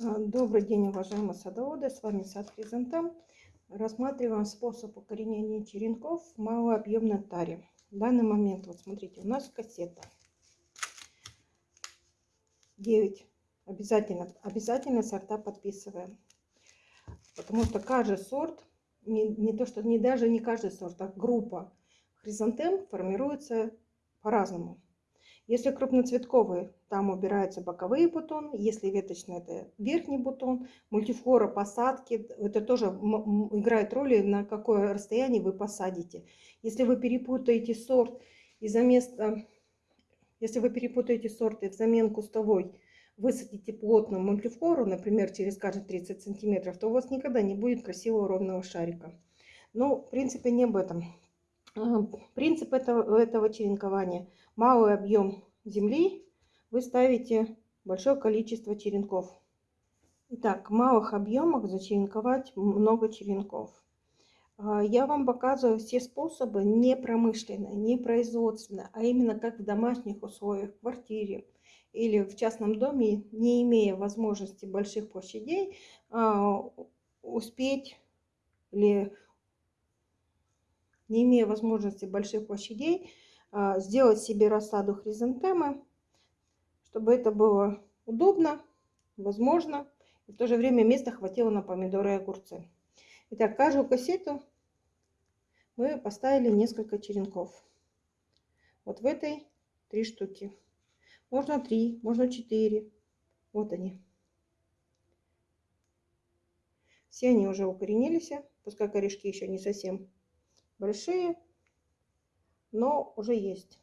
А, добрый день, уважаемые садоводы! С вами сад Хризантем. Рассматриваем способ укоренения черенков в малообъемной таре. В данный момент, вот смотрите, у нас кассета. 9. Обязательно, обязательно сорта подписываем. Потому что каждый сорт, не, не то что не даже не каждый сорт, а группа хризантем формируется по-разному. Если крупноцветковый, там убираются боковые бутоны. Если веточный, это верхний бутон. Мультифлора посадки, это тоже играет роль, на какое расстояние вы посадите. Если вы перепутаете сорт и за место, если вы перепутаете сорт и взамен кустовой высадите плотную мультифлору, например, через каждые 30 сантиметров, то у вас никогда не будет красивого ровного шарика. Но, в принципе, не об этом. Принцип этого, этого черенкования. Малый объем земли вы ставите большое количество черенков. Итак, в малых объемах зачеренковать много черенков. А, я вам показываю все способы не промышленные, не производственные, а именно как в домашних условиях, в квартире или в частном доме, не имея возможности больших площадей, а, успеть или не имея возможности больших площадей, а, сделать себе рассаду хризантемы, чтобы это было удобно, возможно, и в то же время места хватило на помидоры и огурцы. Итак, каждую кассету мы поставили несколько черенков. Вот в этой три штуки. Можно три, можно четыре. Вот они. Все они уже укоренились, пускай корешки еще не совсем большие, но уже есть.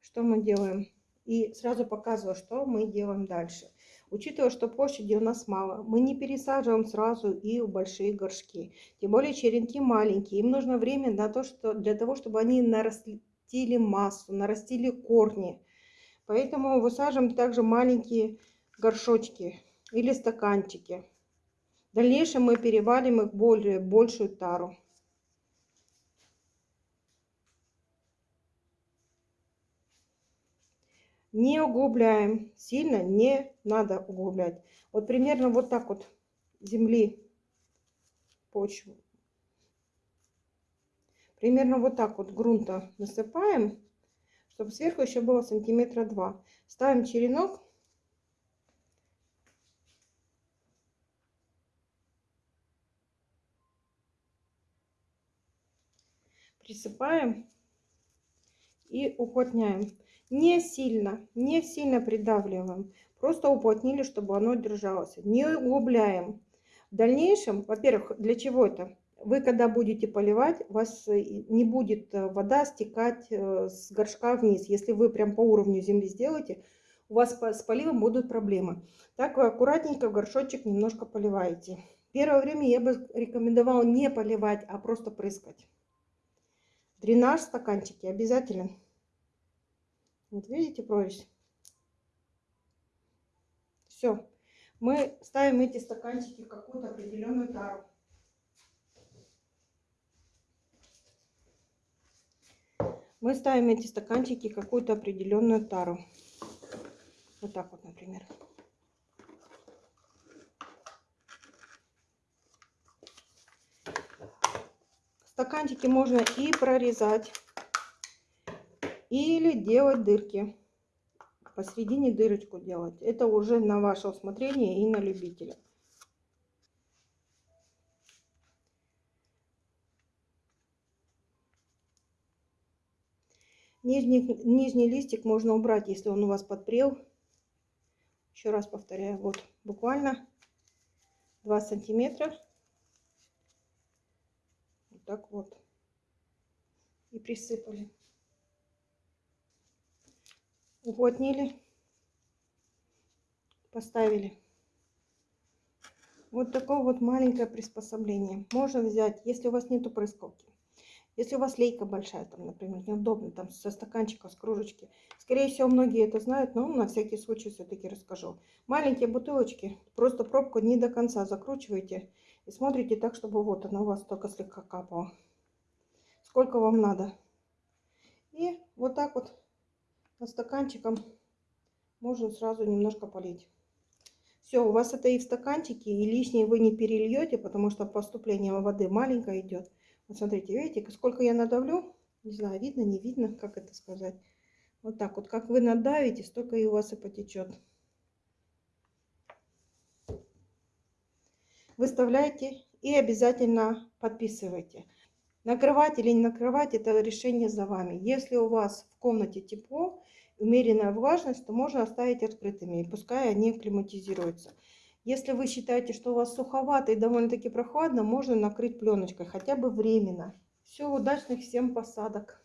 Что мы делаем? И сразу показываю, что мы делаем дальше. Учитывая, что площади у нас мало, мы не пересаживаем сразу и в большие горшки. Тем более черенки маленькие. Им нужно время на то, что, для того, чтобы они нарастили массу, нарастили корни. Поэтому высаживаем также маленькие горшочки или стаканчики. В дальнейшем мы перевалим их более большую тару. Не углубляем, сильно не надо углублять. Вот примерно вот так вот земли почву. Примерно вот так вот грунта насыпаем, чтобы сверху еще было сантиметра два. Ставим черенок присыпаем и уплотняем. Не сильно, не сильно придавливаем. Просто уплотнили, чтобы оно держалось. Не углубляем. В дальнейшем, во-первых, для чего это? Вы когда будете поливать, у вас э, не будет э, вода стекать э, с горшка вниз. Если вы прям по уровню земли сделаете, у вас с поливом будут проблемы. Так вы аккуратненько в горшочек немножко поливаете. Первое время я бы рекомендовала не поливать, а просто прыскать. Дренаж стаканчики обязательно. Вот видите прорезь? Все. Мы ставим эти стаканчики в какую-то определенную тару. Мы ставим эти стаканчики в какую-то определенную тару. Вот так вот, например. Стаканчики можно и прорезать, или делать дырки. Посередине дырочку делать. Это уже на ваше усмотрение и на любителя. Нижний, нижний листик можно убрать, если он у вас подпрел. Еще раз повторяю, вот буквально 2 сантиметра так вот. И присыпали. Уплотнили. Поставили. Вот такое вот маленькое приспособление. Можно взять, если у вас нету прыскалки. Если у вас лейка большая, там, например, неудобно, там, со стаканчика, с кружечки. Скорее всего, многие это знают, но на всякий случай все-таки расскажу. Маленькие бутылочки, просто пробку не до конца закручиваете и смотрите так, чтобы вот она у вас только слегка капала. Сколько вам надо. И вот так вот на стаканчиком можно сразу немножко полить. Все, у вас это и в стаканчике, и лишнее вы не перельете, потому что поступление воды маленькое идет. Вот смотрите, видите, сколько я надавлю? Не знаю, видно, не видно, как это сказать. Вот так вот, как вы надавите, столько и у вас и потечет. Выставляйте и обязательно подписывайте. Накрывать или не накрывать, это решение за вами. Если у вас в комнате тепло, умеренная влажность, то можно оставить открытыми, и пускай они климатизируются. Если вы считаете, что у вас суховато и довольно-таки прохладно, можно накрыть пленочкой, хотя бы временно. Все, удачных всем посадок!